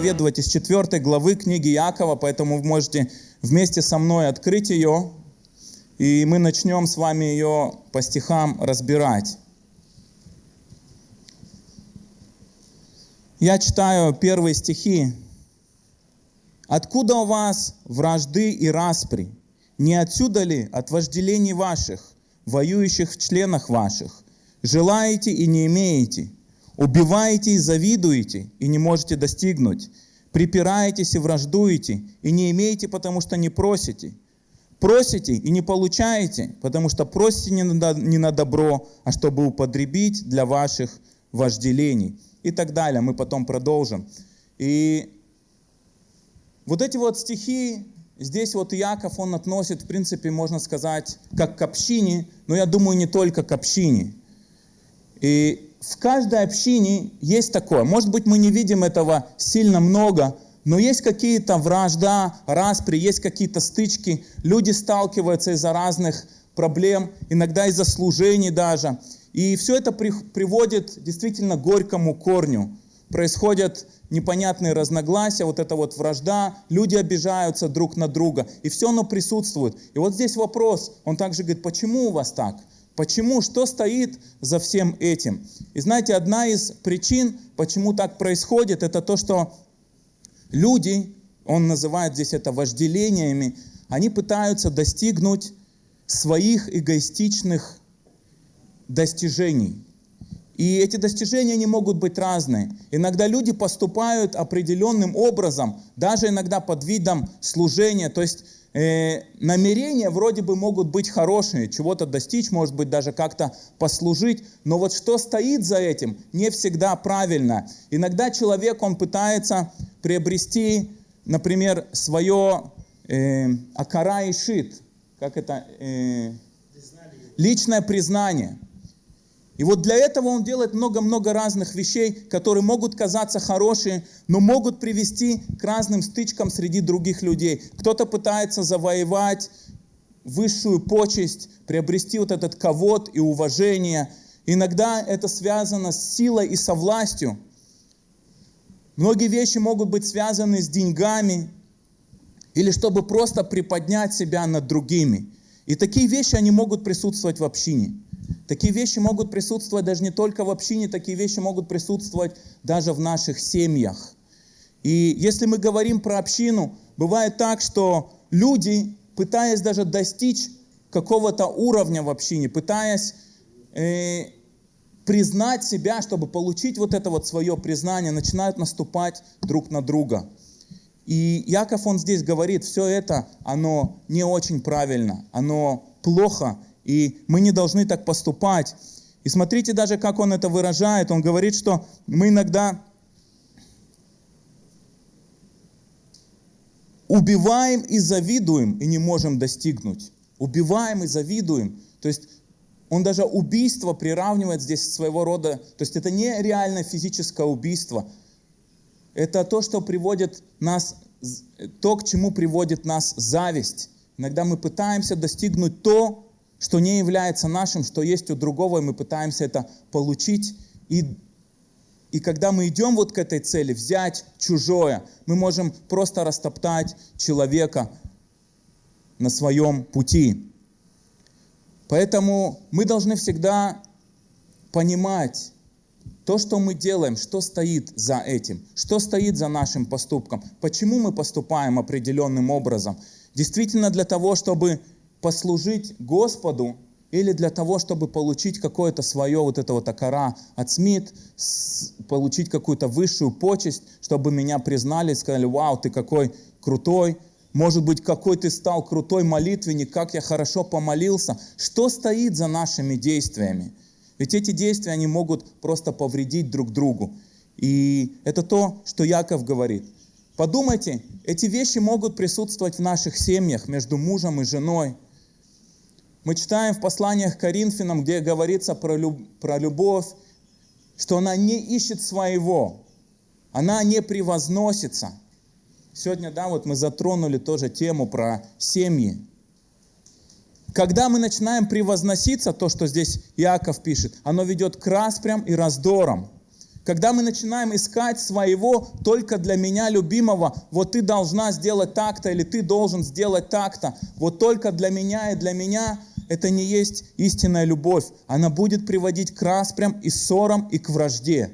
проповедовать из 4 главы книги Якова, поэтому вы можете вместе со мной открыть ее, и мы начнем с вами ее по стихам разбирать. Я читаю первые стихи. «Откуда у вас вражды и распри? Не отсюда ли от вожделений ваших, воюющих в членах ваших? Желаете и не имеете, убиваете и завидуете, и не можете достигнуть, припираетесь и враждуете, и не имеете, потому что не просите, просите и не получаете, потому что просите не на, не на добро, а чтобы употребить для ваших вожделений» и так далее. Мы потом продолжим. И вот эти вот стихи, здесь вот Яков, он относит, в принципе, можно сказать, как к общине, но я думаю, не только к общине. И в каждой общине есть такое. Может быть, мы не видим этого сильно много, но есть какие-то вражда, распри, есть какие-то стычки. Люди сталкиваются из-за разных проблем, иногда из-за служений даже. И все это при, приводит действительно к горькому корню. Происходят непонятные разногласия, вот эта вот вражда, люди обижаются друг на друга, и все оно присутствует. И вот здесь вопрос, он также говорит, почему у вас так? Почему? Что стоит за всем этим? И знаете, одна из причин, почему так происходит, это то, что люди, он называет здесь это вожделениями, они пытаются достигнуть своих эгоистичных достижений. И эти достижения не могут быть разные. Иногда люди поступают определенным образом, даже иногда под видом служения. То есть э, намерения вроде бы могут быть хорошие, чего-то достичь, может быть даже как-то послужить. Но вот что стоит за этим, не всегда правильно. Иногда человек, он пытается приобрести, например, свое э, акара и шит, как это, э, личное признание. И вот для этого он делает много-много разных вещей, которые могут казаться хорошие, но могут привести к разным стычкам среди других людей. Кто-то пытается завоевать высшую почесть, приобрести вот этот ковод и уважение. Иногда это связано с силой и со властью. Многие вещи могут быть связаны с деньгами или чтобы просто приподнять себя над другими. И такие вещи, они могут присутствовать в общине. Такие вещи могут присутствовать даже не только в общине, такие вещи могут присутствовать даже в наших семьях. И если мы говорим про общину, бывает так, что люди, пытаясь даже достичь какого-то уровня в общине, пытаясь э, признать себя, чтобы получить вот это вот свое признание, начинают наступать друг на друга. И Яков, он здесь говорит, все это, оно не очень правильно, оно плохо, и мы не должны так поступать. И смотрите даже, как он это выражает. Он говорит, что мы иногда убиваем и завидуем, и не можем достигнуть. Убиваем и завидуем. То есть он даже убийство приравнивает здесь своего рода, то есть это не реально физическое убийство, это то, что приводит нас, то, к чему приводит нас зависть. Иногда мы пытаемся достигнуть то, что не является нашим, что есть у другого, и мы пытаемся это получить. И, и когда мы идем вот к этой цели, взять чужое, мы можем просто растоптать человека на своем пути. Поэтому мы должны всегда понимать то, что мы делаем, что стоит за этим, что стоит за нашим поступком, почему мы поступаем определенным образом. Действительно для того, чтобы послужить Господу или для того, чтобы получить какое-то свое вот это вот акара от СМИТ, получить какую-то высшую почесть, чтобы меня признали, сказали, вау, ты какой крутой, может быть, какой ты стал крутой молитвенник, как я хорошо помолился. Что стоит за нашими действиями? Ведь эти действия, они могут просто повредить друг другу. И это то, что Яков говорит. Подумайте, эти вещи могут присутствовать в наших семьях между мужем и женой, мы читаем в посланиях к Коринфянам, где говорится про, люб, про любовь, что она не ищет своего, она не превозносится. Сегодня, да, вот мы затронули тоже тему про семьи. Когда мы начинаем превозноситься, то, что здесь Иаков пишет, оно ведет к распрям и раздорам. Когда мы начинаем искать своего только для меня любимого, вот ты должна сделать так-то или ты должен сделать так-то, вот только для меня и для меня, это не есть истинная любовь. Она будет приводить к распрям и ссорам и к вражде.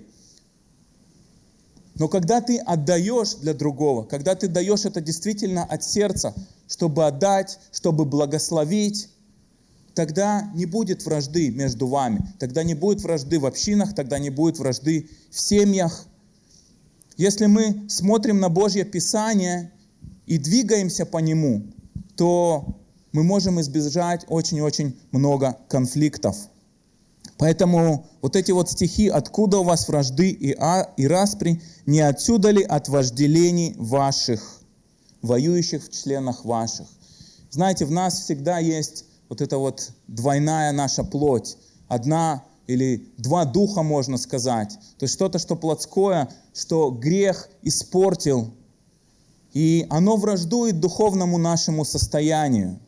Но когда ты отдаешь для другого, когда ты даешь это действительно от сердца, чтобы отдать, чтобы благословить, тогда не будет вражды между вами, тогда не будет вражды в общинах, тогда не будет вражды в семьях. Если мы смотрим на Божье Писание и двигаемся по нему, то мы можем избежать очень-очень много конфликтов. Поэтому вот эти вот стихи «Откуда у вас вражды и, а, и распри? Не отсюда ли от вожделений ваших, воюющих в членах ваших?» Знаете, в нас всегда есть вот эта вот двойная наша плоть. Одна или два духа, можно сказать. То есть что-то, что плотское, что грех испортил. И оно враждует духовному нашему состоянию.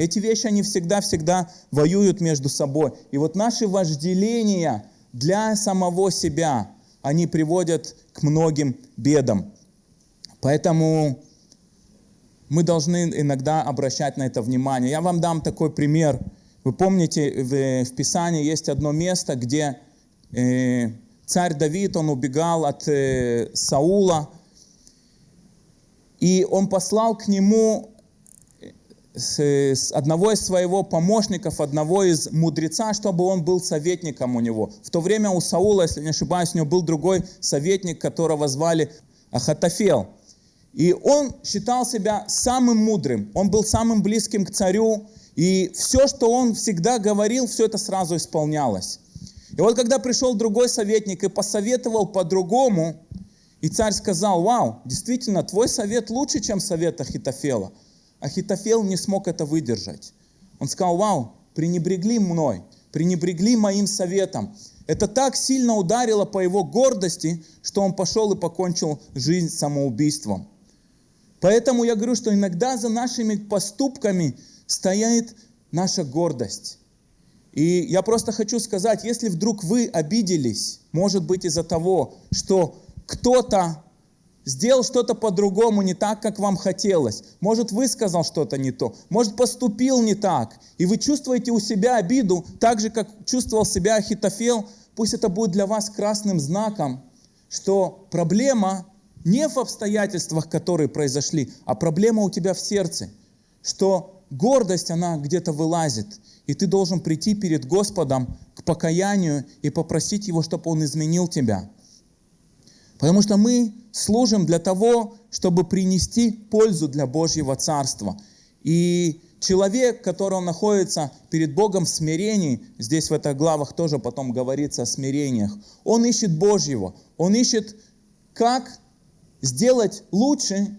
Эти вещи, они всегда-всегда воюют между собой. И вот наши вожделения для самого себя, они приводят к многим бедам. Поэтому мы должны иногда обращать на это внимание. Я вам дам такой пример. Вы помните, в, Писании есть одно место, где э, царь Давид, он убегал от э, Саула, и он послал к нему с одного из своего помощников, одного из мудреца, чтобы он был советником у него. В то время у Саула, если не ошибаюсь, у него был другой советник, которого звали Ахатофел. И он считал себя самым мудрым, он был самым близким к царю, и все, что он всегда говорил, все это сразу исполнялось. И вот когда пришел другой советник и посоветовал по-другому, и царь сказал, вау, действительно, твой совет лучше, чем совет Ахитофела. Ахитофел не смог это выдержать. Он сказал, вау, пренебрегли мной, пренебрегли моим советом. Это так сильно ударило по его гордости, что он пошел и покончил жизнь самоубийством. Поэтому я говорю, что иногда за нашими поступками стоит наша гордость. И я просто хочу сказать, если вдруг вы обиделись, может быть из-за того, что кто-то сделал что-то по-другому, не так, как вам хотелось. Может, высказал что-то не то. Может, поступил не так. И вы чувствуете у себя обиду, так же, как чувствовал себя Ахитофел. Пусть это будет для вас красным знаком, что проблема не в обстоятельствах, которые произошли, а проблема у тебя в сердце. Что гордость, она где-то вылазит. И ты должен прийти перед Господом к покаянию и попросить Его, чтобы Он изменил тебя. Потому что мы служим для того, чтобы принести пользу для Божьего Царства. И человек, который он находится перед Богом в смирении, здесь в этих главах тоже потом говорится о смирениях, он ищет Божьего, он ищет, как сделать лучше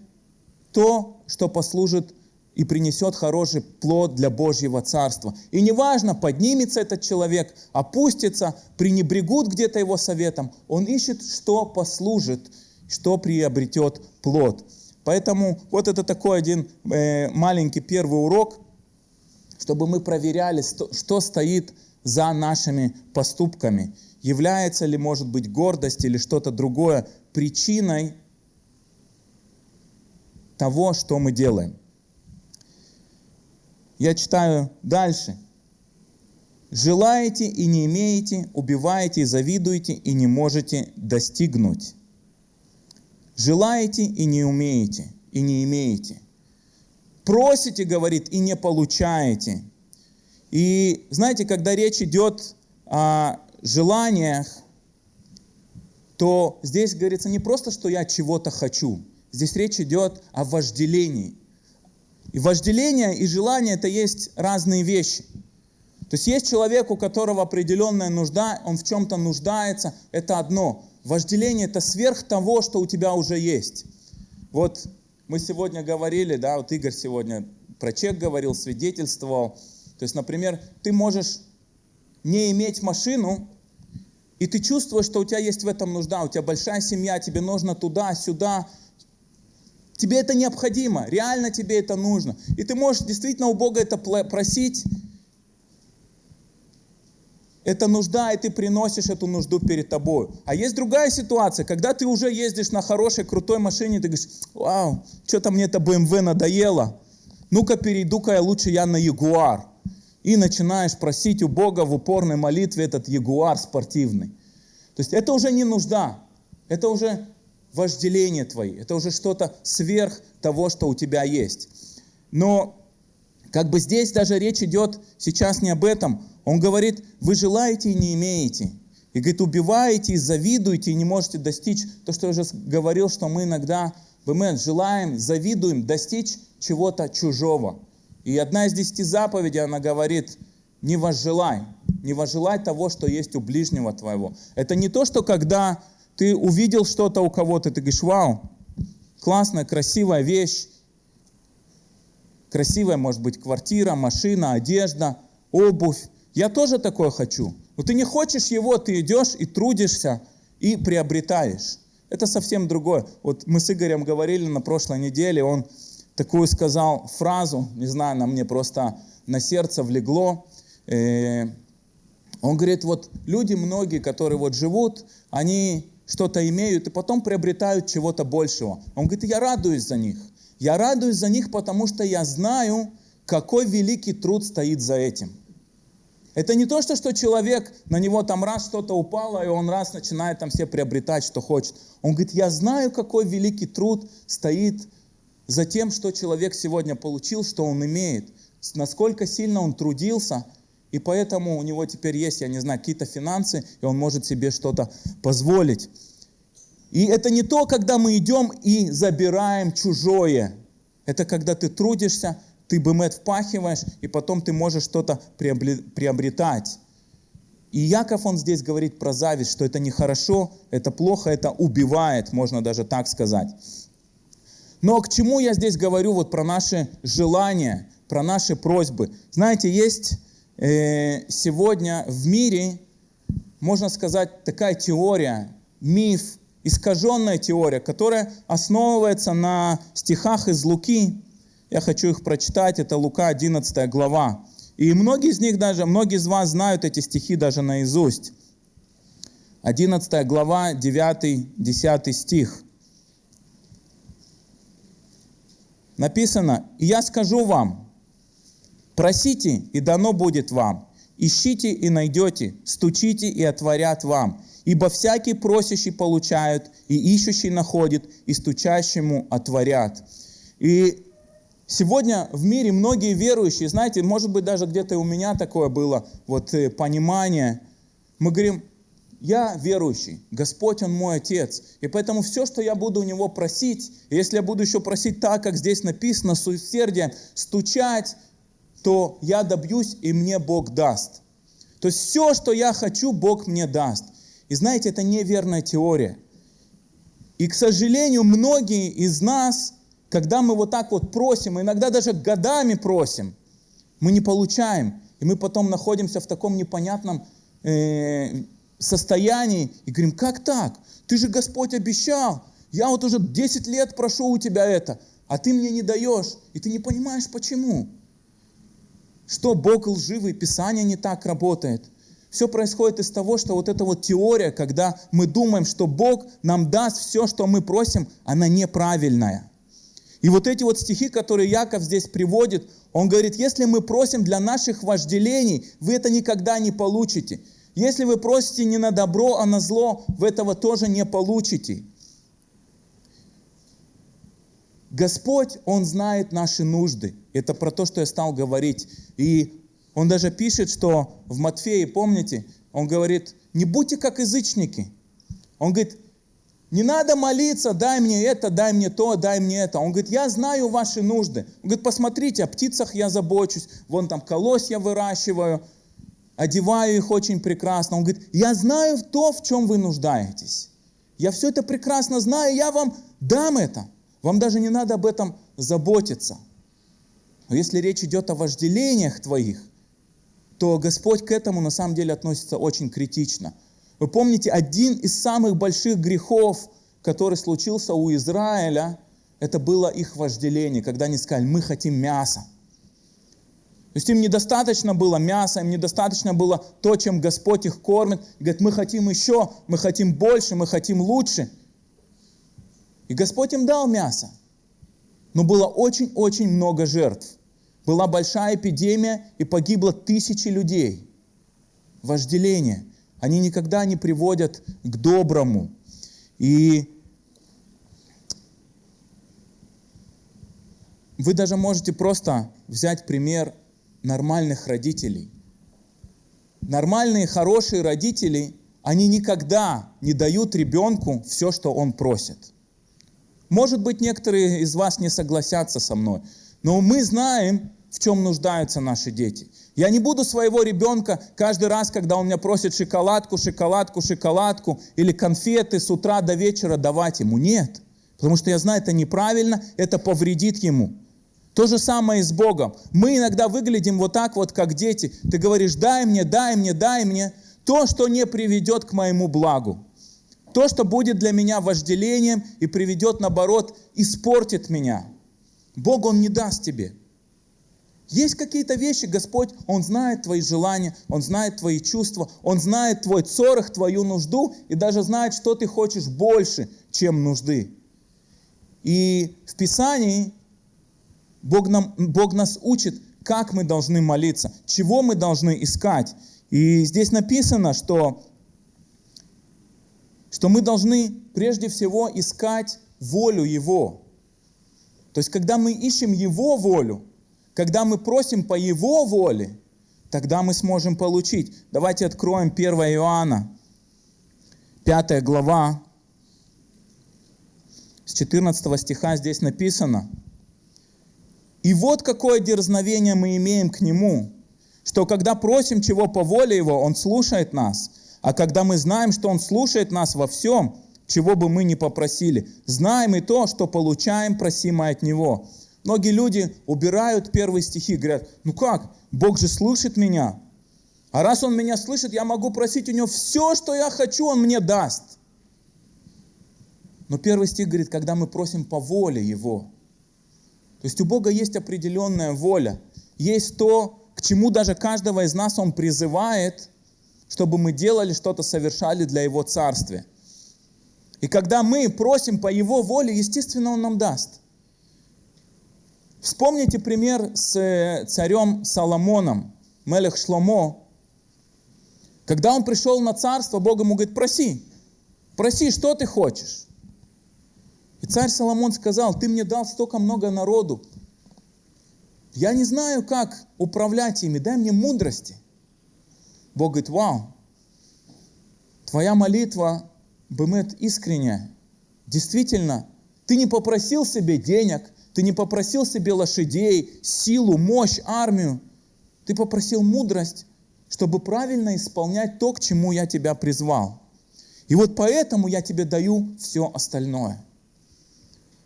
то, что послужит и принесет хороший плод для Божьего Царства. И неважно, поднимется этот человек, опустится, пренебрегут где-то его советом, он ищет, что послужит, что приобретет плод. Поэтому вот это такой один э, маленький первый урок, чтобы мы проверяли, что стоит за нашими поступками. Является ли, может быть, гордость или что-то другое причиной того, что мы делаем. Я читаю дальше. Желаете и не имеете, убиваете и завидуете и не можете достигнуть. Желаете и не умеете, и не имеете. Просите, говорит, и не получаете. И знаете, когда речь идет о желаниях, то здесь говорится не просто, что я чего-то хочу. Здесь речь идет о вожделении. И вожделение и желание это есть разные вещи. То есть есть человек, у которого определенная нужда, он в чем-то нуждается, это одно. Вожделение это сверх того, что у тебя уже есть. Вот мы сегодня говорили, да, вот Игорь сегодня про чек говорил, свидетельствовал. То есть, например, ты можешь не иметь машину, и ты чувствуешь, что у тебя есть в этом нужда, у тебя большая семья, тебе нужно туда, сюда, Тебе это необходимо, реально тебе это нужно. И ты можешь действительно у Бога это просить. это нужда, и ты приносишь эту нужду перед тобой. А есть другая ситуация, когда ты уже ездишь на хорошей, крутой машине, ты говоришь, вау, что-то мне это BMW надоело, ну-ка перейду-ка я лучше я на Ягуар. И начинаешь просить у Бога в упорной молитве этот Ягуар спортивный. То есть это уже не нужда, это уже вожделение твои, это уже что-то сверх того, что у тебя есть. Но как бы здесь даже речь идет сейчас не об этом. Он говорит, вы желаете и не имеете. И говорит, убиваете и завидуете и не можете достичь. То, что я уже говорил, что мы иногда мы желаем, завидуем достичь чего-то чужого. И одна из десяти заповедей, она говорит, не возжелай, не возжелай того, что есть у ближнего твоего. Это не то, что когда ты увидел что-то у кого-то, ты говоришь, вау, классная, красивая вещь, красивая может быть квартира, машина, одежда, обувь. Я тоже такое хочу. Но ты не хочешь его, ты идешь и трудишься, и приобретаешь. Это совсем другое. Вот мы с Игорем говорили на прошлой неделе, он такую сказал фразу, не знаю, она мне просто на сердце влегло. Э, он говорит, вот люди многие, которые вот живут, они что-то имеют и потом приобретают чего-то большего. Он говорит, я радуюсь за них. Я радуюсь за них, потому что я знаю, какой великий труд стоит за этим. Это не то, что, что человек, на него там раз что-то упало, и он раз начинает там все приобретать, что хочет. Он говорит, я знаю, какой великий труд стоит за тем, что человек сегодня получил, что он имеет. Насколько сильно он трудился, и поэтому у него теперь есть, я не знаю, какие-то финансы, и он может себе что-то позволить. И это не то, когда мы идем и забираем чужое. Это когда ты трудишься, ты бымет впахиваешь, и потом ты можешь что-то приобретать. И Яков, он здесь говорит про зависть, что это нехорошо, это плохо, это убивает, можно даже так сказать. Но к чему я здесь говорю вот про наши желания, про наши просьбы? Знаете, есть сегодня в мире, можно сказать, такая теория, миф, искаженная теория, которая основывается на стихах из Луки. Я хочу их прочитать, это Лука 11 глава. И многие из них даже, многие из вас знают эти стихи даже наизусть. 11 глава, 9-10 стих. Написано, «И я скажу вам, просите, и дано будет вам, ищите и найдете, стучите и отворят вам, Ибо всякий просящий получают, и ищущий находит, и стучащему отворят. И сегодня в мире многие верующие, знаете, может быть даже где-то у меня такое было вот э, понимание. Мы говорим, я верующий, Господь, Он мой Отец. И поэтому все, что я буду у Него просить, если я буду еще просить так, как здесь написано, с усердием, стучать, то я добьюсь, и мне Бог даст. То есть все, что я хочу, Бог мне даст. И знаете, это неверная теория. И, к сожалению, многие из нас, когда мы вот так вот просим, иногда даже годами просим, мы не получаем. И мы потом находимся в таком непонятном э, состоянии и говорим, как так? Ты же Господь обещал. Я вот уже 10 лет прошу у тебя это, а ты мне не даешь. И ты не понимаешь, почему. Что Бог лживый, Писание не так работает. Все происходит из того, что вот эта вот теория, когда мы думаем, что Бог нам даст все, что мы просим, она неправильная. И вот эти вот стихи, которые Яков здесь приводит, он говорит, если мы просим для наших вожделений, вы это никогда не получите. Если вы просите не на добро, а на зло, вы этого тоже не получите. Господь, Он знает наши нужды. Это про то, что я стал говорить. И он даже пишет, что в Матфее, помните, он говорит, не будьте как язычники. Он говорит, не надо молиться, дай мне это, дай мне то, дай мне это. Он говорит, я знаю ваши нужды. Он говорит, посмотрите, о птицах я забочусь, вон там колось я выращиваю, одеваю их очень прекрасно. Он говорит, я знаю то, в чем вы нуждаетесь. Я все это прекрасно знаю, я вам дам это. Вам даже не надо об этом заботиться. Но если речь идет о вожделениях твоих, то Господь к этому на самом деле относится очень критично. Вы помните, один из самых больших грехов, который случился у Израиля, это было их вожделение, когда они сказали, мы хотим мяса. То есть им недостаточно было мяса, им недостаточно было то, чем Господь их кормит. И говорит, мы хотим еще, мы хотим больше, мы хотим лучше. И Господь им дал мясо. Но было очень-очень много жертв. Была большая эпидемия, и погибло тысячи людей. Вожделение. Они никогда не приводят к доброму. И вы даже можете просто взять пример нормальных родителей. Нормальные, хорошие родители, они никогда не дают ребенку все, что он просит. Может быть, некоторые из вас не согласятся со мной, но мы знаем, в чем нуждаются наши дети. Я не буду своего ребенка каждый раз, когда он меня просит шоколадку, шоколадку, шоколадку или конфеты с утра до вечера давать ему. Нет. Потому что я знаю, это неправильно, это повредит ему. То же самое и с Богом. Мы иногда выглядим вот так вот, как дети. Ты говоришь, дай мне, дай мне, дай мне. То, что не приведет к моему благу. То, что будет для меня вожделением и приведет, наоборот, испортит меня. Бог, Он не даст тебе. Есть какие-то вещи, Господь, Он знает твои желания, Он знает твои чувства, Он знает твой цорах, твою нужду и даже знает, что ты хочешь больше, чем нужды. И в Писании Бог, нам, Бог нас учит, как мы должны молиться, чего мы должны искать. И здесь написано, что, что мы должны прежде всего искать волю Его. То есть, когда мы ищем Его волю, когда мы просим по Его воле, тогда мы сможем получить. Давайте откроем 1 Иоанна, 5 глава, с 14 стиха здесь написано – и вот какое дерзновение мы имеем к Нему, что когда просим чего по воле Его, Он слушает нас. А когда мы знаем, что Он слушает нас во всем, чего бы мы ни попросили, знаем и то, что получаем просимое от Него. Многие люди убирают первые стихи, говорят, ну как, Бог же слышит меня. А раз Он меня слышит, я могу просить у Него все, что я хочу, Он мне даст. Но первый стих говорит, когда мы просим по воле Его – то есть у Бога есть определенная воля, есть то, к чему даже каждого из нас Он призывает, чтобы мы делали что-то, совершали для Его Царствия. И когда мы просим по Его воле, естественно, Он нам даст. Вспомните пример с э, царем Соломоном, Мелех Шломо. Когда он пришел на царство, Бог ему говорит, проси, проси, что ты хочешь. И царь Соломон сказал, ты мне дал столько много народу. Я не знаю, как управлять ими, дай мне мудрости. Бог говорит, вау, твоя молитва, бымет, искренняя. Действительно, ты не попросил себе денег, ты не попросил себе лошадей, силу, мощь, армию. Ты попросил мудрость, чтобы правильно исполнять то, к чему я тебя призвал. И вот поэтому я тебе даю все остальное.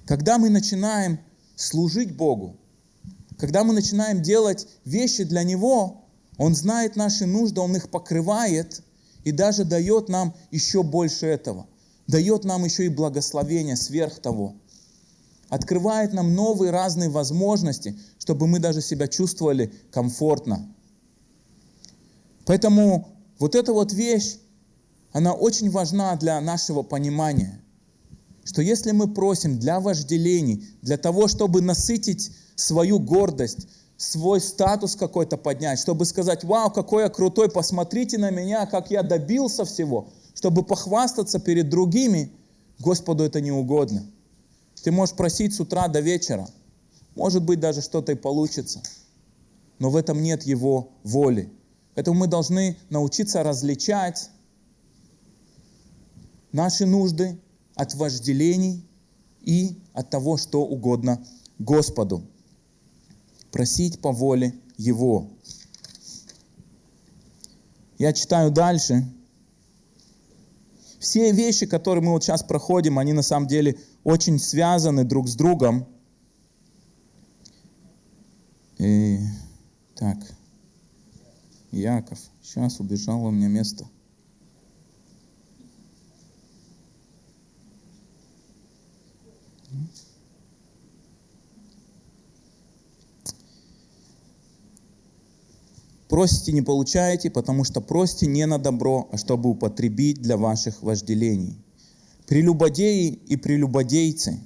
Когда мы начинаем служить Богу, когда мы начинаем делать вещи для Него, Он знает наши нужды, Он их покрывает и даже дает нам еще больше этого. Дает нам еще и благословение сверх того. Открывает нам новые разные возможности, чтобы мы даже себя чувствовали комфортно. Поэтому вот эта вот вещь, она очень важна для нашего понимания – что если мы просим для вожделений, для того, чтобы насытить свою гордость, свой статус какой-то поднять, чтобы сказать, вау, какой я крутой, посмотрите на меня, как я добился всего, чтобы похвастаться перед другими, Господу это не угодно. Ты можешь просить с утра до вечера, может быть, даже что-то и получится, но в этом нет Его воли. Поэтому мы должны научиться различать наши нужды от вожделений и от того, что угодно Господу. Просить по воле Его. Я читаю дальше. Все вещи, которые мы вот сейчас проходим, они на самом деле очень связаны друг с другом. И, так, Яков, сейчас убежал у меня место. Просите, не получаете, потому что просите не на добро, а чтобы употребить для ваших вожделений. Прелюбодеи и прелюбодейцы,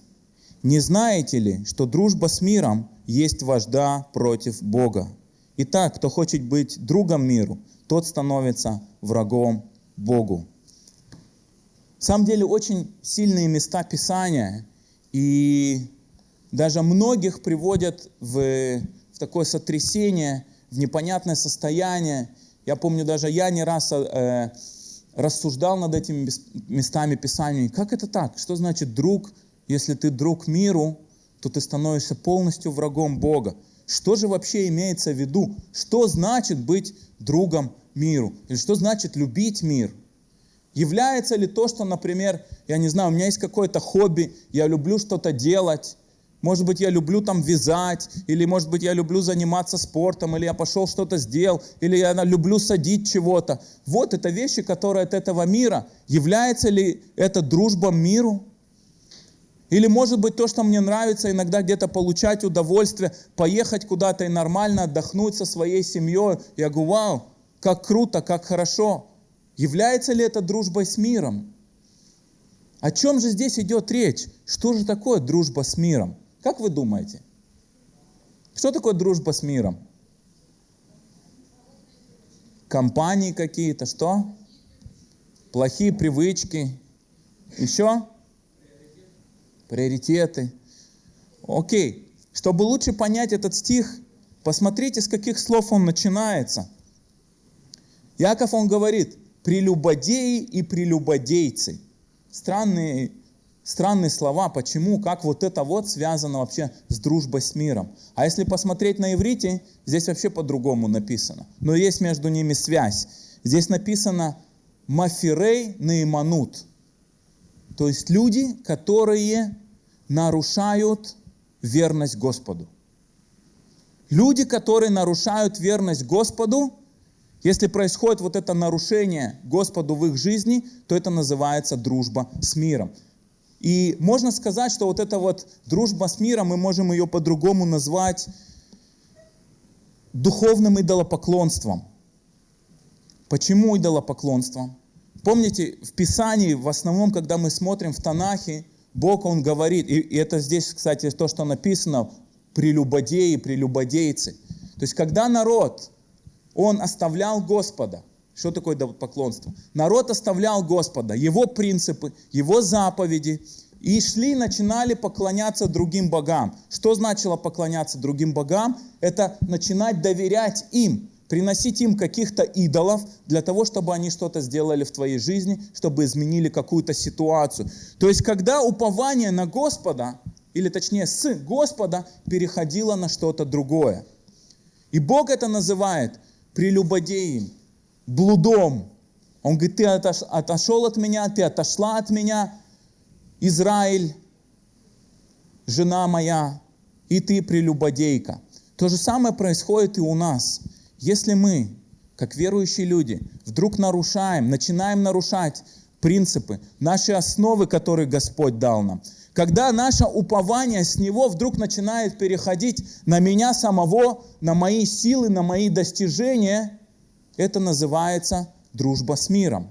не знаете ли, что дружба с миром есть вожда против Бога? Итак, кто хочет быть другом миру, тот становится врагом Богу. В самом деле очень сильные места Писания, и даже многих приводят в, в такое сотрясение, в непонятное состояние. Я помню, даже я не раз э, рассуждал над этими местами Писания. Как это так? Что значит друг? Если ты друг миру, то ты становишься полностью врагом Бога. Что же вообще имеется в виду? Что значит быть другом миру? Или что значит любить мир? Является ли то, что, например, я не знаю, у меня есть какое-то хобби, я люблю что-то делать, может быть, я люблю там вязать, или, может быть, я люблю заниматься спортом, или я пошел что-то сделал, или я люблю садить чего-то. Вот это вещи, которые от этого мира. Является ли это дружба миру? Или, может быть, то, что мне нравится иногда где-то получать удовольствие, поехать куда-то и нормально отдохнуть со своей семьей. Я говорю, вау, как круто, как хорошо. Является ли это дружбой с миром? О чем же здесь идет речь? Что же такое дружба с миром? Как вы думаете? Что такое дружба с миром? Компании какие-то, что? Плохие привычки. Еще? Приоритеты. Окей. Чтобы лучше понять этот стих, посмотрите, с каких слов он начинается. Яков, он говорит, прелюбодеи и прелюбодейцы. Странные, странные слова, почему, как вот это вот связано вообще с дружбой с миром. А если посмотреть на иврите, здесь вообще по-другому написано. Но есть между ними связь. Здесь написано мафирей наиманут. То есть люди, которые нарушают верность Господу. Люди, которые нарушают верность Господу, если происходит вот это нарушение Господу в их жизни, то это называется дружба с миром. И можно сказать, что вот эта вот дружба с миром, мы можем ее по-другому назвать духовным идолопоклонством. Почему идолопоклонством? Помните, в Писании, в основном, когда мы смотрим в Танахе, Бог, Он говорит, и, и это здесь, кстати, то, что написано, прелюбодеи, прелюбодейцы. То есть, когда народ он оставлял Господа. Что такое поклонство? Народ оставлял Господа, его принципы, его заповеди, и шли, начинали поклоняться другим богам. Что значило поклоняться другим богам? Это начинать доверять им, приносить им каких-то идолов для того, чтобы они что-то сделали в твоей жизни, чтобы изменили какую-то ситуацию. То есть, когда упование на Господа, или точнее с Господа, переходило на что-то другое. И Бог это называет – прелюбодеем, блудом. Он говорит, ты отошел от меня, ты отошла от меня, Израиль, жена моя, и ты прелюбодейка. То же самое происходит и у нас. Если мы, как верующие люди, вдруг нарушаем, начинаем нарушать принципы, наши основы, которые Господь дал нам, когда наше упование с Него вдруг начинает переходить на меня самого, на мои силы, на мои достижения, это называется дружба с миром.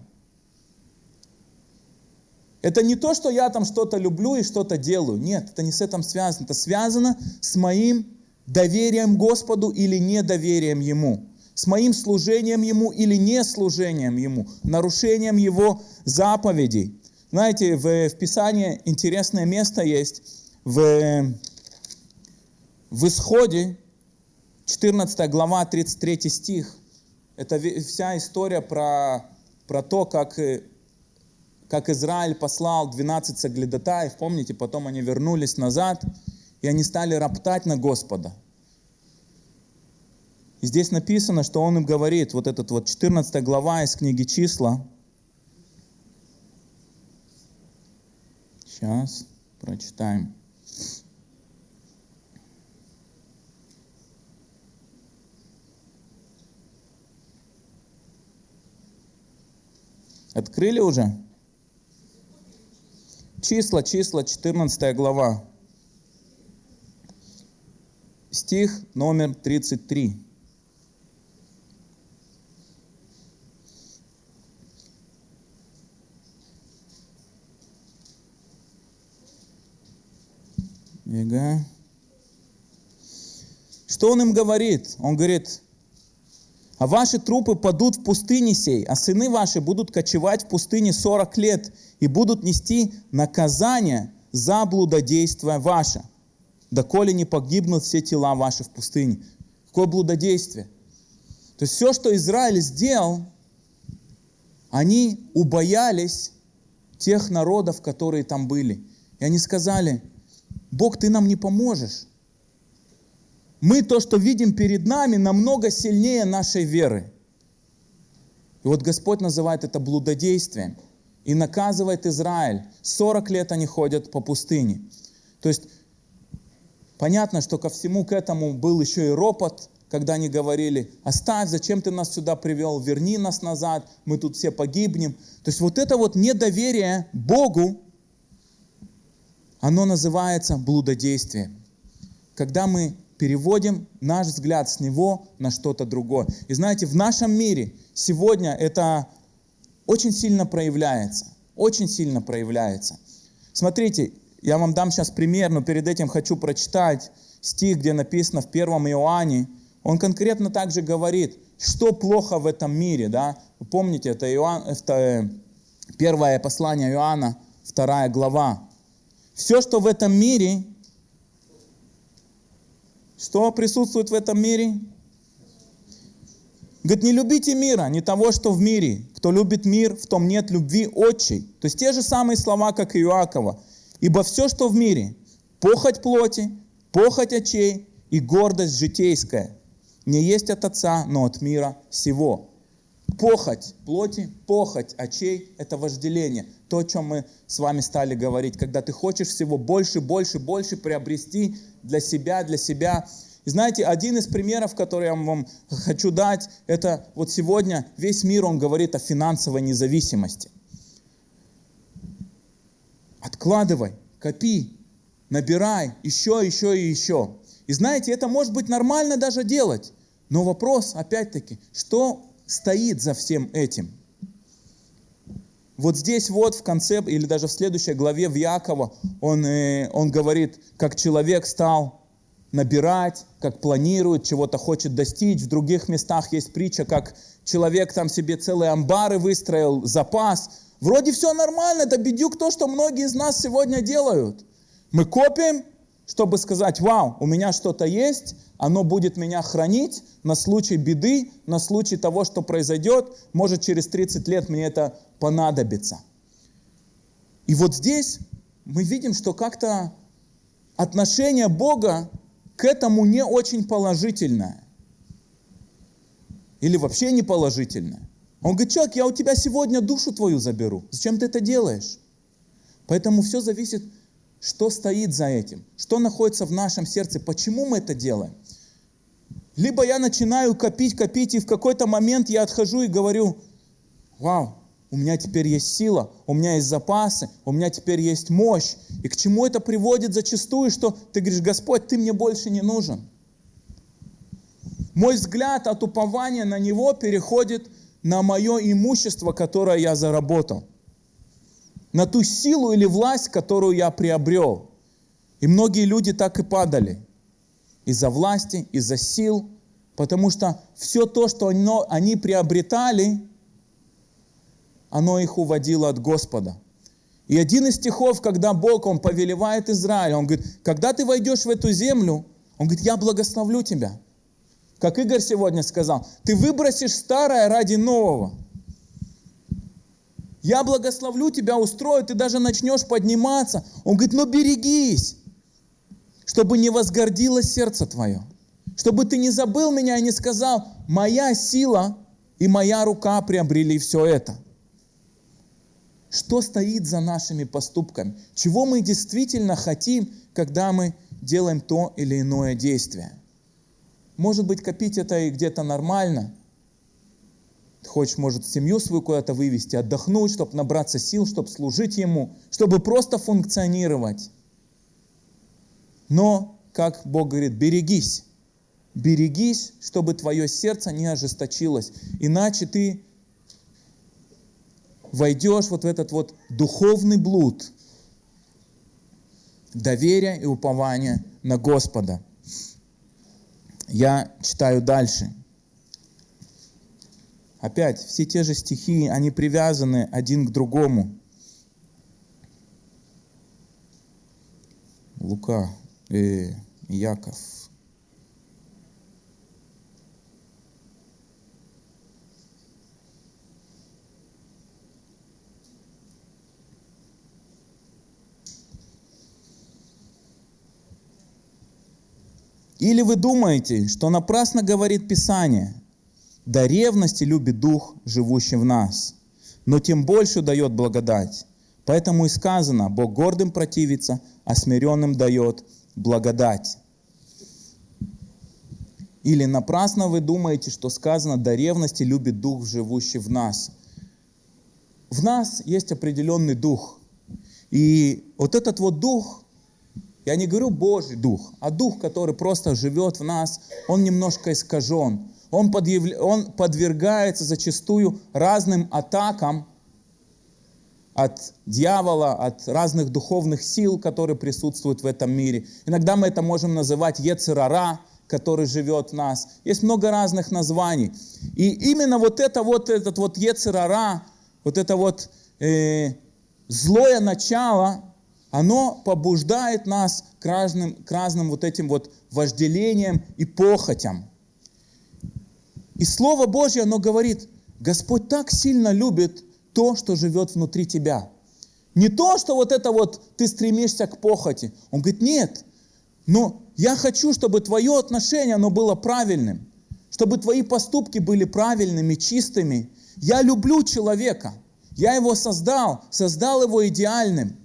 Это не то, что я там что-то люблю и что-то делаю. Нет, это не с этим связано. Это связано с моим доверием Господу или недоверием Ему. С моим служением Ему или не служением Ему. Нарушением Его заповедей. Знаете, в, в Писании интересное место есть. В, в Исходе, 14 глава, 33 стих. Это вся история про, про то, как, как Израиль послал 12 соглядатаев. Помните, потом они вернулись назад, и они стали роптать на Господа. И здесь написано, что он им говорит, вот этот вот 14 глава из книги «Числа», Сейчас прочитаем. Открыли уже? Числа, числа, 14 глава. Стих номер 33. Бега. Что он им говорит? Он говорит, а ваши трупы падут в пустыне сей, а сыны ваши будут кочевать в пустыне 40 лет и будут нести наказание за блудодействие ваше, доколе не погибнут все тела ваши в пустыне. Какое блудодействие? То есть все, что Израиль сделал, они убоялись тех народов, которые там были. И они сказали, Бог, ты нам не поможешь. Мы то, что видим перед нами, намного сильнее нашей веры. И вот Господь называет это блудодействием и наказывает Израиль. 40 лет они ходят по пустыне. То есть понятно, что ко всему к этому был еще и ропот, когда они говорили, оставь, зачем ты нас сюда привел, верни нас назад, мы тут все погибнем. То есть вот это вот недоверие Богу, оно называется блудодействием. Когда мы переводим наш взгляд с него на что-то другое. И знаете, в нашем мире сегодня это очень сильно проявляется. Очень сильно проявляется. Смотрите, я вам дам сейчас пример, но перед этим хочу прочитать стих, где написано в 1 Иоанне. Он конкретно также говорит, что плохо в этом мире. Да? Вы помните, это, Иоанн, это э, первое послание Иоанна, вторая глава. Все, что в этом мире, что присутствует в этом мире? Говорит, не любите мира, не того, что в мире. Кто любит мир, в том нет любви отчей. То есть те же самые слова, как и Иакова. Ибо все, что в мире, похоть плоти, похоть очей и гордость житейская, не есть от Отца, но от мира всего. Похоть плоти, похоть очей – это вожделение. То, о чем мы с вами стали говорить, когда ты хочешь всего больше, больше, больше приобрести для себя, для себя. И знаете, один из примеров, который я вам хочу дать, это вот сегодня весь мир, он говорит о финансовой независимости. Откладывай, копи, набирай еще, еще и еще. И знаете, это может быть нормально даже делать. Но вопрос, опять-таки, что стоит за всем этим? Вот здесь вот в конце, или даже в следующей главе в Якова, он, э, он говорит, как человек стал набирать, как планирует, чего-то хочет достичь. В других местах есть притча, как человек там себе целые амбары выстроил, запас. Вроде все нормально, это бедюк то, что многие из нас сегодня делают. Мы копим, чтобы сказать, вау, у меня что-то есть, оно будет меня хранить на случай беды, на случай того, что произойдет, может через 30 лет мне это понадобится. И вот здесь мы видим, что как-то отношение Бога к этому не очень положительное. Или вообще не положительное. Он говорит, человек, я у тебя сегодня душу твою заберу. Зачем ты это делаешь? Поэтому все зависит что стоит за этим? Что находится в нашем сердце? Почему мы это делаем? Либо я начинаю копить, копить, и в какой-то момент я отхожу и говорю, вау, у меня теперь есть сила, у меня есть запасы, у меня теперь есть мощь. И к чему это приводит зачастую, что ты говоришь, Господь, ты мне больше не нужен. Мой взгляд от упования на Него переходит на мое имущество, которое я заработал на ту силу или власть, которую я приобрел. И многие люди так и падали. Из-за власти, из-за сил, потому что все то, что они приобретали, оно их уводило от Господа. И один из стихов, когда Бог, Он повелевает Израилю, Он говорит, когда ты войдешь в эту землю, Он говорит, я благословлю тебя. Как Игорь сегодня сказал, ты выбросишь старое ради нового. Я благословлю тебя, устрою, ты даже начнешь подниматься. Он говорит, ну берегись, чтобы не возгордилось сердце твое. Чтобы ты не забыл меня и не сказал, моя сила и моя рука приобрели все это. Что стоит за нашими поступками? Чего мы действительно хотим, когда мы делаем то или иное действие? Может быть, копить это и где-то нормально – хочешь, может, семью свою куда-то вывести, отдохнуть, чтобы набраться сил, чтобы служить Ему, чтобы просто функционировать. Но, как Бог говорит, берегись. Берегись, чтобы твое сердце не ожесточилось. Иначе ты войдешь вот в этот вот духовный блуд. доверие и упование на Господа. Я читаю дальше. Опять, все те же стихи, они привязаны один к другому. Лука, э, Яков. Или вы думаете, что напрасно говорит Писание, до ревности любит Дух, живущий в нас, но тем больше дает благодать. Поэтому и сказано, Бог гордым противится, а смиренным дает благодать. Или напрасно вы думаете, что сказано, до ревности любит Дух, живущий в нас. В нас есть определенный Дух. И вот этот вот Дух, я не говорю Божий дух, а дух, который просто живет в нас, он немножко искажен. Он, подъявля... он подвергается зачастую разным атакам от дьявола, от разных духовных сил, которые присутствуют в этом мире. Иногда мы это можем называть Ецерара, который живет в нас. Есть много разных названий. И именно вот это вот, этот вот Ецерара, вот это вот э, злое начало, оно побуждает нас к разным, к разным вот этим вот вожделениям и похотям. И Слово Божье, оно говорит, Господь так сильно любит то, что живет внутри тебя. Не то, что вот это вот ты стремишься к похоти. Он говорит, нет, но я хочу, чтобы твое отношение, оно было правильным, чтобы твои поступки были правильными, чистыми. Я люблю человека, я его создал, создал его идеальным.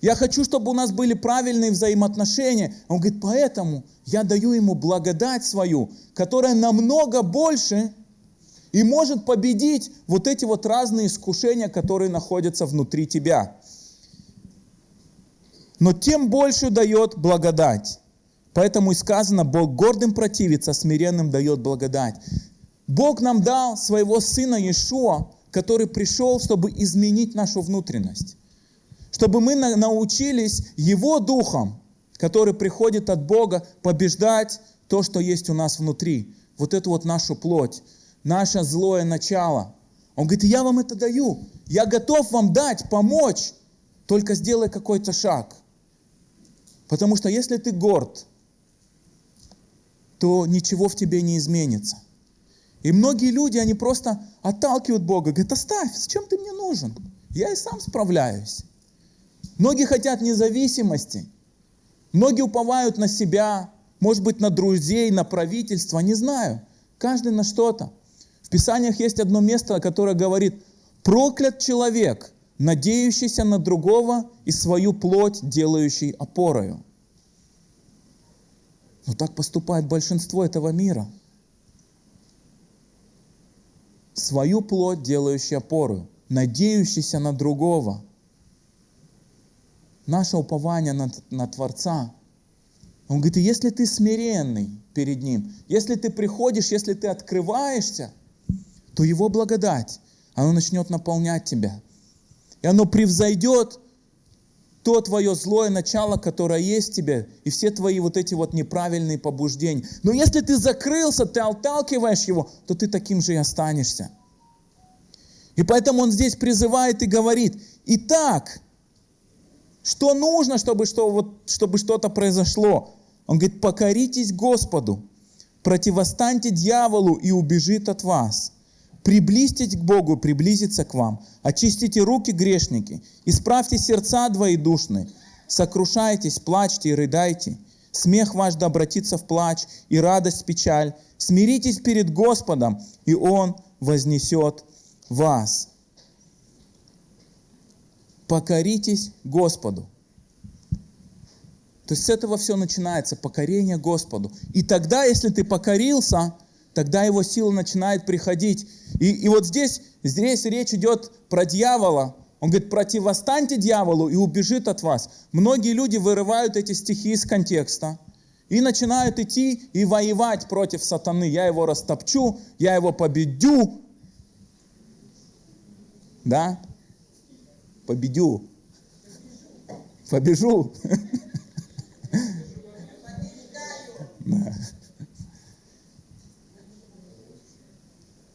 Я хочу, чтобы у нас были правильные взаимоотношения. Он говорит, поэтому я даю ему благодать свою, которая намного больше и может победить вот эти вот разные искушения, которые находятся внутри тебя. Но тем больше дает благодать. Поэтому и сказано, Бог гордым противится, смиренным дает благодать. Бог нам дал своего Сына Иешуа, который пришел, чтобы изменить нашу внутренность чтобы мы научились Его Духом, который приходит от Бога, побеждать то, что есть у нас внутри. Вот эту вот нашу плоть, наше злое начало. Он говорит, я вам это даю. Я готов вам дать, помочь. Только сделай какой-то шаг. Потому что если ты горд, то ничего в тебе не изменится. И многие люди, они просто отталкивают Бога, говорят, оставь, зачем ты мне нужен? Я и сам справляюсь. Многие хотят независимости. Многие уповают на себя, может быть, на друзей, на правительство, не знаю. Каждый на что-то. В Писаниях есть одно место, которое говорит, проклят человек, надеющийся на другого и свою плоть делающий опорою. Но так поступает большинство этого мира. Свою плоть делающий опорою, надеющийся на другого – наше упование на, на Творца. Он говорит, если ты смиренный перед Ним, если ты приходишь, если ты открываешься, то Его благодать, оно начнет наполнять тебя. И оно превзойдет то твое злое начало, которое есть в тебе, и все твои вот эти вот неправильные побуждения. Но если ты закрылся, ты отталкиваешь его, то ты таким же и останешься. И поэтому он здесь призывает и говорит, итак, что нужно, чтобы, что, вот, чтобы что-то произошло? Он говорит, покоритесь Господу, противостаньте дьяволу и убежит от вас. Приблизьтесь к Богу, приблизиться к вам. Очистите руки, грешники, исправьте сердца двоедушные. Сокрушайтесь, плачьте и рыдайте. Смех ваш да обратится в плач и радость в печаль. Смиритесь перед Господом, и Он вознесет вас покоритесь Господу. То есть с этого все начинается, покорение Господу. И тогда, если ты покорился, тогда его сила начинает приходить. И, и вот здесь, здесь речь идет про дьявола. Он говорит, противостаньте дьяволу и убежит от вас. Многие люди вырывают эти стихи из контекста и начинают идти и воевать против сатаны. Я его растопчу, я его победю. Да? Победю. Побежу.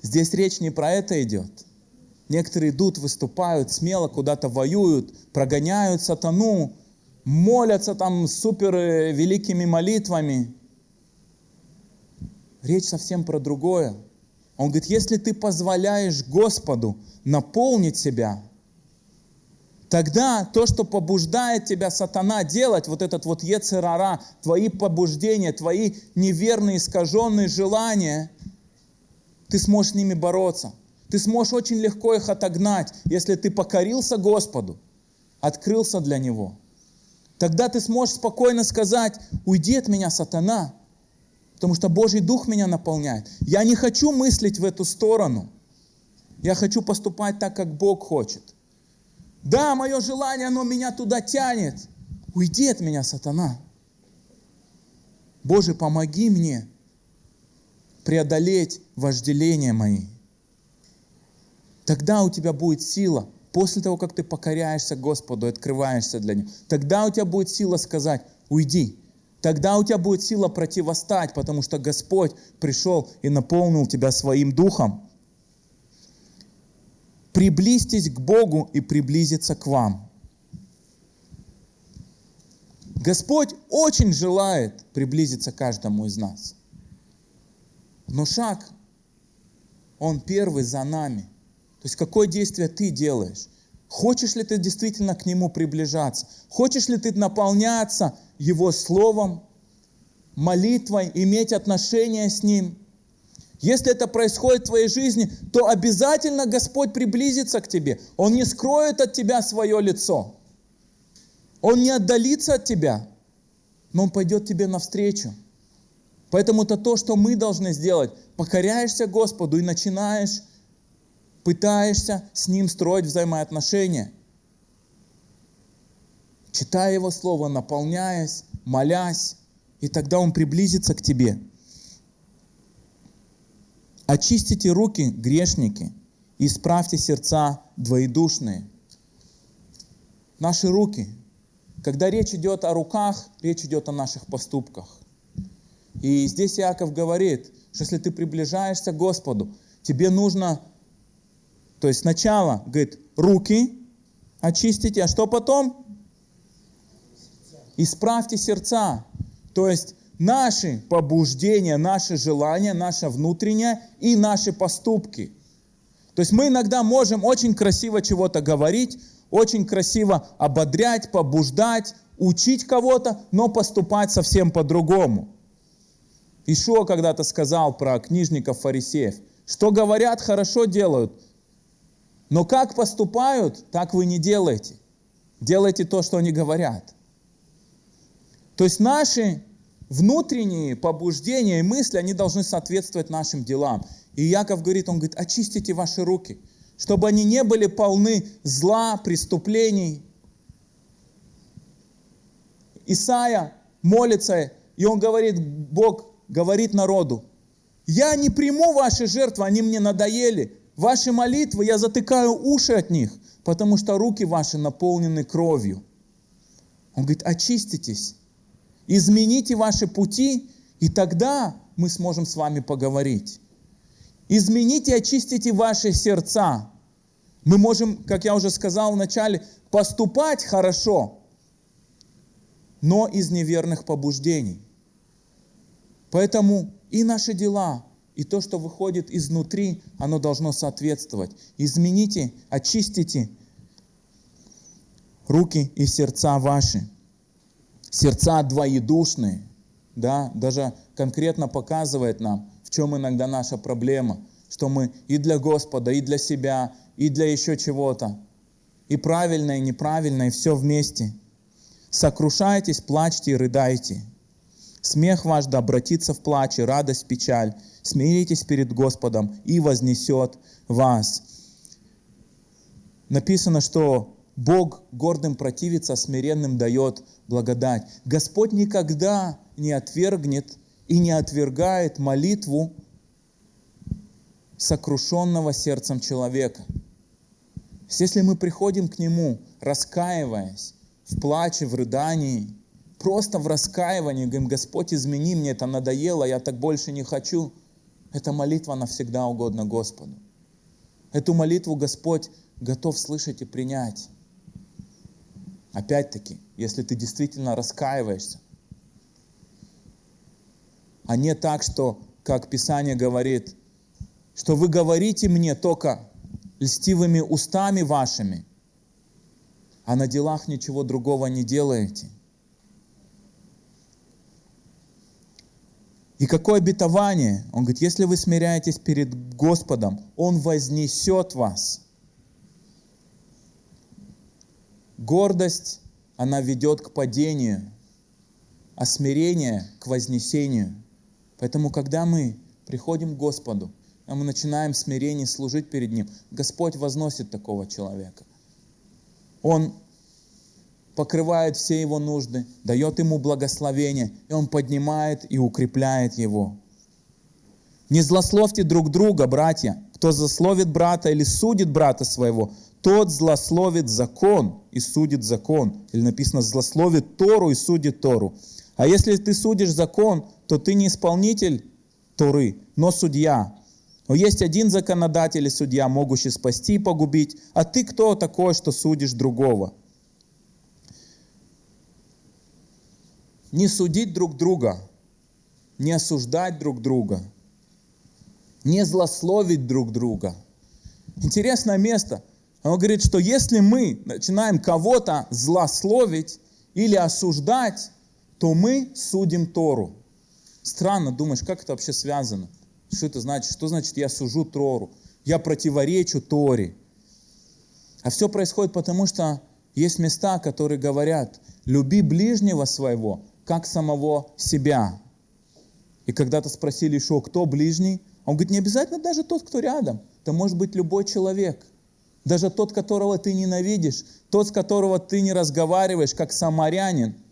Здесь речь не про это идет. Некоторые идут, выступают, смело куда-то воюют, прогоняют сатану, молятся там супер э, великими молитвами. Речь совсем про другое. Он говорит, если ты позволяешь Господу наполнить себя, тогда то, что побуждает тебя сатана делать, вот этот вот ецерара, твои побуждения, твои неверные, искаженные желания, ты сможешь с ними бороться. Ты сможешь очень легко их отогнать, если ты покорился Господу, открылся для Него. Тогда ты сможешь спокойно сказать, уйди от меня, сатана, потому что Божий Дух меня наполняет. Я не хочу мыслить в эту сторону. Я хочу поступать так, как Бог хочет. Да, мое желание, оно меня туда тянет. Уйди от меня, сатана. Боже, помоги мне преодолеть вожделения мои. Тогда у тебя будет сила, после того, как ты покоряешься Господу, открываешься для Него, тогда у тебя будет сила сказать, уйди, Тогда у тебя будет сила противостать, потому что Господь пришел и наполнил тебя своим духом. Приблизьтесь к Богу и приблизиться к вам. Господь очень желает приблизиться каждому из нас. Но шаг, он первый за нами. То есть какое действие ты делаешь? Хочешь ли ты действительно к Нему приближаться? Хочешь ли ты наполняться Его Словом, молитвой, иметь отношения с Ним? Если это происходит в твоей жизни, то обязательно Господь приблизится к тебе. Он не скроет от тебя свое лицо. Он не отдалится от тебя, но Он пойдет тебе навстречу. Поэтому это то, что мы должны сделать. Покоряешься Господу и начинаешь пытаешься с Ним строить взаимоотношения. Читая Его Слово, наполняясь, молясь, и тогда Он приблизится к тебе. Очистите руки, грешники, и исправьте сердца двоедушные. Наши руки. Когда речь идет о руках, речь идет о наших поступках. И здесь Иаков говорит, что если ты приближаешься к Господу, тебе нужно то есть сначала, говорит, руки очистите, а что потом? Исправьте сердца. То есть наши побуждения, наши желания, наше внутреннее и наши поступки. То есть мы иногда можем очень красиво чего-то говорить, очень красиво ободрять, побуждать, учить кого-то, но поступать совсем по-другому. Ишуа когда-то сказал про книжников фарисеев, что говорят, хорошо делают, но как поступают, так вы не делаете. Делайте то, что они говорят. То есть наши внутренние побуждения и мысли, они должны соответствовать нашим делам. И Яков говорит, он говорит, очистите ваши руки, чтобы они не были полны зла, преступлений. Исаия молится, и он говорит, Бог говорит народу, я не приму ваши жертвы, они мне надоели, Ваши молитвы, я затыкаю уши от них, потому что руки ваши наполнены кровью. Он говорит, очиститесь, измените ваши пути, и тогда мы сможем с вами поговорить. Измените, очистите ваши сердца. Мы можем, как я уже сказал вначале, поступать хорошо, но из неверных побуждений. Поэтому и наши дела, и то, что выходит изнутри, оно должно соответствовать. Измените, очистите руки и сердца ваши. Сердца двоедушные. Да? Даже конкретно показывает нам, в чем иногда наша проблема. Что мы и для Господа, и для себя, и для еще чего-то. И правильное, и неправильное, и все вместе. Сокрушайтесь, плачьте и рыдайте. Смех ваш да обратится в плач и радость печаль. Смиритесь перед Господом и вознесет вас. Написано, что Бог гордым противится, смиренным дает благодать. Господь никогда не отвергнет и не отвергает молитву сокрушенного сердцем человека. Если мы приходим к Нему, раскаиваясь, в плаче, в рыдании, просто в раскаивании, говорим, Господь, измени мне, это надоело, я так больше не хочу. Эта молитва навсегда угодна Господу. Эту молитву Господь готов слышать и принять. Опять-таки, если ты действительно раскаиваешься, а не так, что, как Писание говорит, что вы говорите мне только льстивыми устами вашими, а на делах ничего другого не делаете. И какое обетование? Он говорит, если вы смиряетесь перед Господом, Он вознесет вас. Гордость, она ведет к падению, а смирение к вознесению. Поэтому, когда мы приходим к Господу, а мы начинаем смирение служить перед Ним, Господь возносит такого человека. Он покрывает все его нужды, дает ему благословение, и он поднимает и укрепляет его. Не злословьте друг друга, братья. Кто злословит брата или судит брата своего, тот злословит закон и судит закон. Или написано, злословит Тору и судит Тору. А если ты судишь закон, то ты не исполнитель Торы, но судья. Но есть один законодатель и судья, могущий спасти и погубить. А ты кто такой, что судишь другого? Не судить друг друга, не осуждать друг друга, не злословить друг друга. Интересное место. Он говорит, что если мы начинаем кого-то злословить или осуждать, то мы судим Тору. Странно, думаешь, как это вообще связано? Что это значит? Что значит я сужу Тору? Я противоречу Торе. А все происходит потому, что есть места, которые говорят, люби ближнего своего, как самого себя. И когда-то спросили еще, кто ближний? Он говорит, не обязательно даже тот, кто рядом. Это может быть любой человек. Даже тот, которого ты ненавидишь, тот, с которого ты не разговариваешь, как самарянин –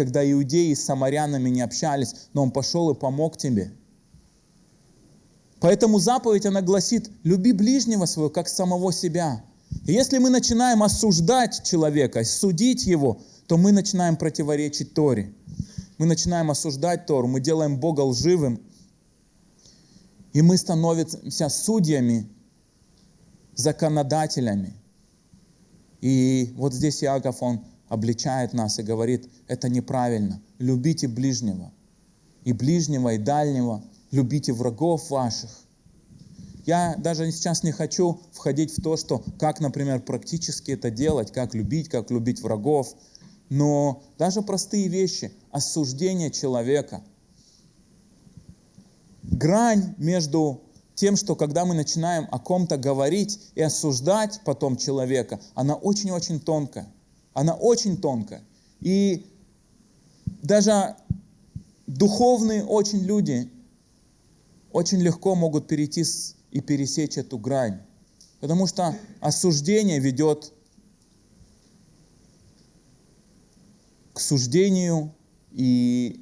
когда иудеи с самарянами не общались, но он пошел и помог тебе. Поэтому заповедь, она гласит, люби ближнего своего, как самого себя. И если мы начинаем осуждать человека, судить его, то мы начинаем противоречить Торе. Мы начинаем осуждать Тору, мы делаем Бога лживым, и мы становимся судьями, законодателями. И вот здесь Иаков, он обличает нас и говорит, это неправильно. Любите ближнего. И ближнего, и дальнего. Любите врагов ваших. Я даже сейчас не хочу входить в то, что как, например, практически это делать, как любить, как любить врагов. Но даже простые вещи, осуждение человека, грань между тем, что когда мы начинаем о ком-то говорить и осуждать потом человека, она очень-очень тонкая. Она очень тонкая. И даже духовные очень люди очень легко могут перейти и пересечь эту грань. Потому что осуждение ведет к суждению и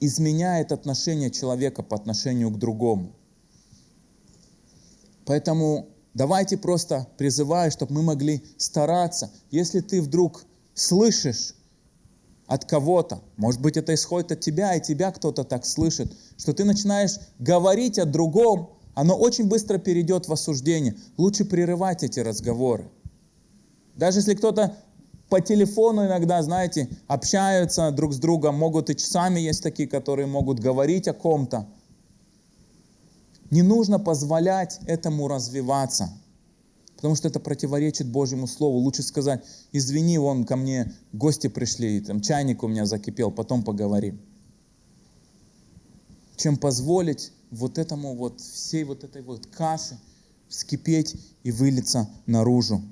изменяет отношение человека по отношению к другому. Поэтому Давайте просто призываю, чтобы мы могли стараться. Если ты вдруг слышишь от кого-то, может быть, это исходит от тебя, и тебя кто-то так слышит, что ты начинаешь говорить о другом, оно очень быстро перейдет в осуждение. Лучше прерывать эти разговоры. Даже если кто-то по телефону иногда, знаете, общаются друг с другом, могут и часами есть такие, которые могут говорить о ком-то, не нужно позволять этому развиваться, потому что это противоречит Божьему Слову. Лучше сказать, извини, вон ко мне гости пришли, там чайник у меня закипел, потом поговорим. Чем позволить вот этому вот, всей вот этой вот каше вскипеть и вылиться наружу.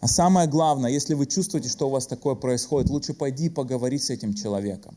А самое главное, если вы чувствуете, что у вас такое происходит, лучше пойди поговорить с этим человеком.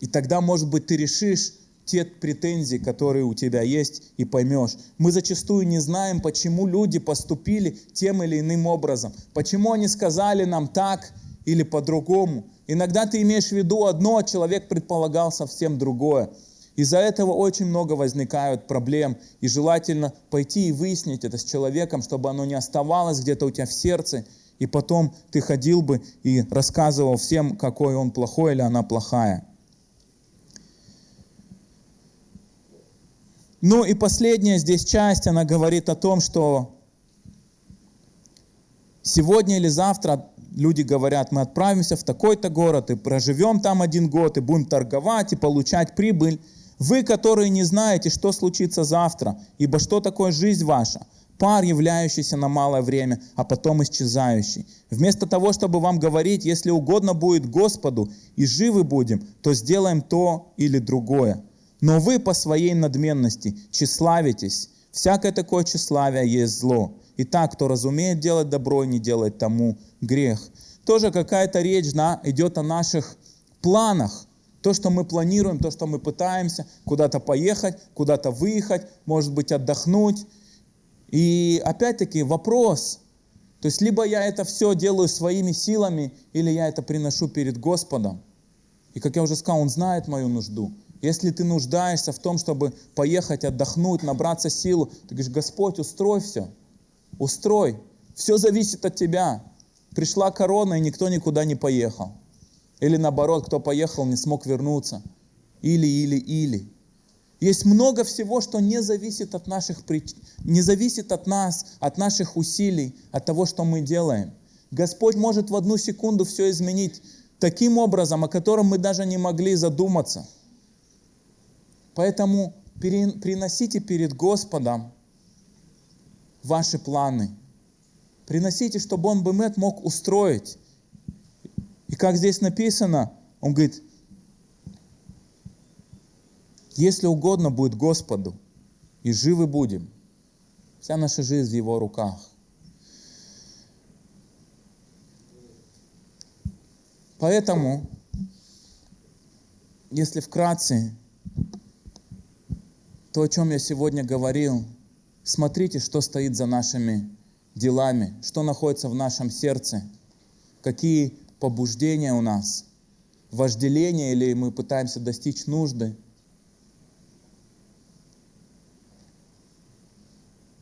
И тогда, может быть, ты решишь, те претензии, которые у тебя есть, и поймешь. Мы зачастую не знаем, почему люди поступили тем или иным образом, почему они сказали нам так или по-другому. Иногда ты имеешь в виду одно, а человек предполагал совсем другое. Из-за этого очень много возникают проблем, и желательно пойти и выяснить это с человеком, чтобы оно не оставалось где-то у тебя в сердце, и потом ты ходил бы и рассказывал всем, какой он плохой или она плохая. Ну и последняя здесь часть, она говорит о том, что сегодня или завтра люди говорят, мы отправимся в такой-то город и проживем там один год, и будем торговать и получать прибыль. Вы, которые не знаете, что случится завтра, ибо что такое жизнь ваша? Пар, являющийся на малое время, а потом исчезающий. Вместо того, чтобы вам говорить, если угодно будет Господу, и живы будем, то сделаем то или другое. Но вы по своей надменности тщеславитесь. Всякое такое тщеславие есть зло. Итак, кто разумеет делать добро и не делает тому грех. Тоже какая-то речь да, идет о наших планах. То, что мы планируем, то, что мы пытаемся куда-то поехать, куда-то выехать, может быть, отдохнуть. И опять-таки вопрос, то есть либо я это все делаю своими силами, или я это приношу перед Господом. И как я уже сказал, Он знает мою нужду. Если ты нуждаешься в том, чтобы поехать отдохнуть, набраться силу, ты говоришь, Господь, устрой все. Устрой. Все зависит от тебя. Пришла корона, и никто никуда не поехал. Или наоборот, кто поехал, не смог вернуться. Или, или, или. Есть много всего, что не зависит от наших не зависит от нас, от наших усилий, от того, что мы делаем. Господь может в одну секунду все изменить таким образом, о котором мы даже не могли задуматься. Поэтому приносите перед Господом ваши планы. Приносите, чтобы Он Бемет мог устроить. И как здесь написано, Он говорит, если угодно будет Господу, и живы будем. Вся наша жизнь в Его руках. Поэтому, если вкратце, то, о чем я сегодня говорил, смотрите, что стоит за нашими делами, что находится в нашем сердце, какие побуждения у нас, вожделение или мы пытаемся достичь нужды.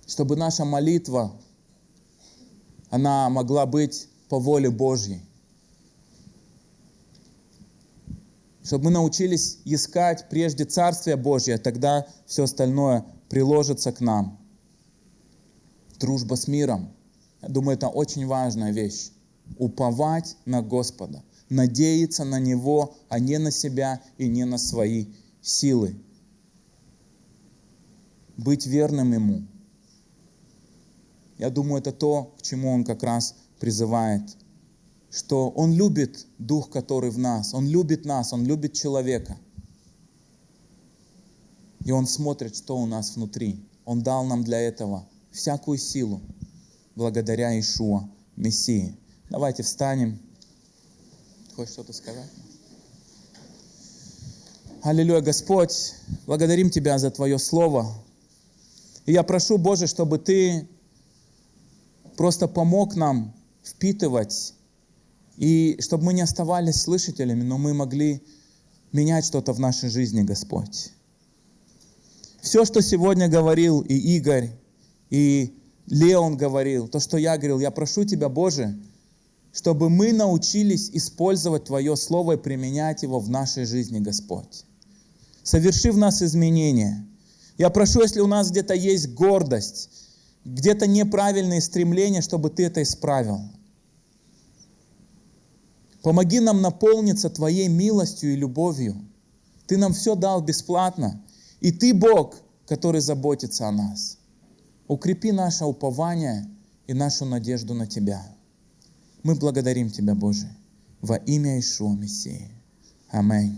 Чтобы наша молитва, она могла быть по воле Божьей. Чтобы мы научились искать прежде Царствие Божье, тогда все остальное приложится к нам. Дружба с миром. Я думаю, это очень важная вещь. Уповать на Господа, надеяться на Него, а не на себя и не на свои силы. Быть верным Ему. Я думаю, это то, к чему Он как раз призывает что Он любит Дух, который в нас, Он любит нас, Он любит человека. И Он смотрит, что у нас внутри. Он дал нам для этого всякую силу, благодаря Ишуа, Мессии. Давайте встанем. Хочешь что-то сказать? Аллилуйя, Господь, благодарим Тебя за Твое Слово. И я прошу, Боже, чтобы Ты просто помог нам впитывать и чтобы мы не оставались слышателями, но мы могли менять что-то в нашей жизни, Господь. Все, что сегодня говорил и Игорь, и Леон говорил, то, что я говорил, я прошу Тебя, Боже, чтобы мы научились использовать Твое Слово и применять его в нашей жизни, Господь. Соверши в нас изменения. Я прошу, если у нас где-то есть гордость, где-то неправильные стремления, чтобы Ты это исправил. Помоги нам наполниться Твоей милостью и любовью. Ты нам все дал бесплатно. И Ты Бог, который заботится о нас. Укрепи наше упование и нашу надежду на Тебя. Мы благодарим Тебя, Боже, во имя Ишуа Мессии. Аминь.